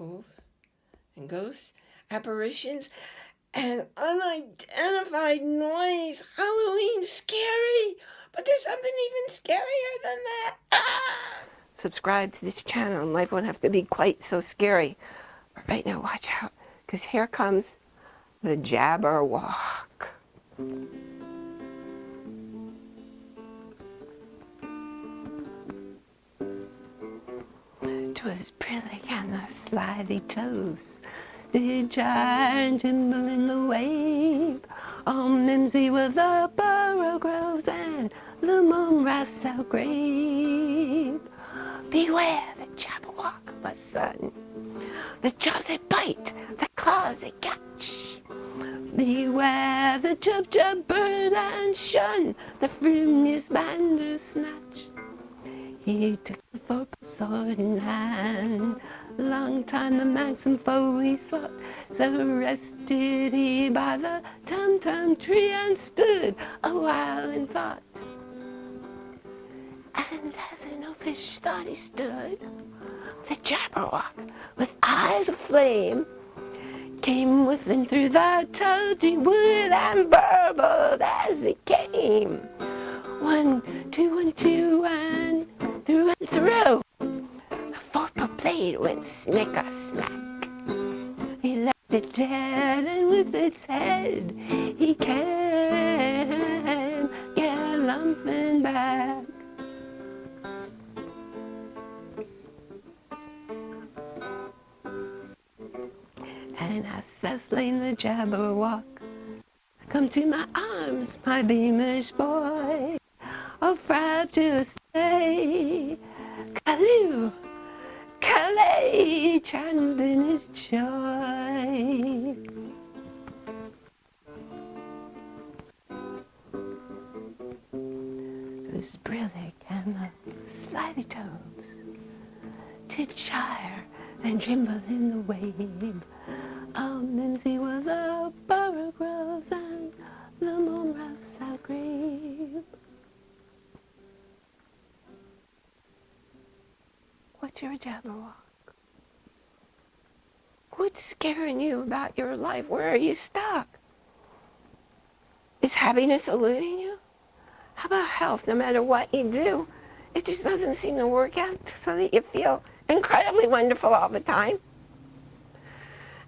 miracles and ghosts, apparitions, and unidentified noise. Halloween's scary, but there's something even scarier than that. Ah! Subscribe to this channel and life won't have to be quite so scary. But right now, watch out, because here comes the Jabberwock. and the slithy toves did giant gimble in the wabe. On Mimsy with the borogoves and the mome raths out grave. Beware the Jabberwock, my son, the jaws that bite, the claws that catch. Beware the jub jub bird and shun the frumious bandersnatch. He took the vorpal sword in hand. Long time the manxome foe he sought. So rested he by the tum-tum tree and stood a while in thought. And as an uffish thought he stood, the Jabberwock, with eyes aflame, came within through the tulgey wood and burbled as he came. One, two, one, two, and through and through. Blade went snicker-snack. He left it dead, and with its head he can galumphing back. And as thou slain the Jabberwock, come to my arms, my beamish boy, oh proud to stay. Callooh, In his joy. This brillig and the slithy toves did gyre and gimble in the wabe. Oh, Mimsy was a borogoves What's your Jabberwock? What's scaring you about your life? Where are you stuck? Is happiness eluding you? How about health? No matter what you do, it just doesn't seem to work out so that you feel incredibly wonderful all the time.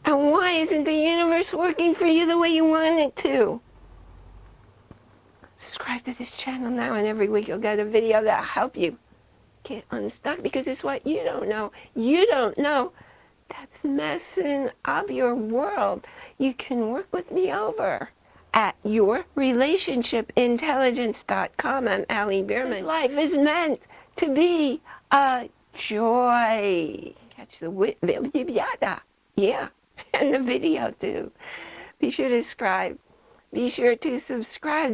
And why isn't the universe working for you the way you want it to? Subscribe to this channel now and every week you'll get a video that'll help you get unstuck because it's what you don't know. You don't know. That's messing up your world. You can work with me over at yourrelationshipintelligence.com. I'm Allie Bierman. Life is meant to be a joy. Catch the yeah, and the video too. Be sure to subscribe. Be sure to subscribe.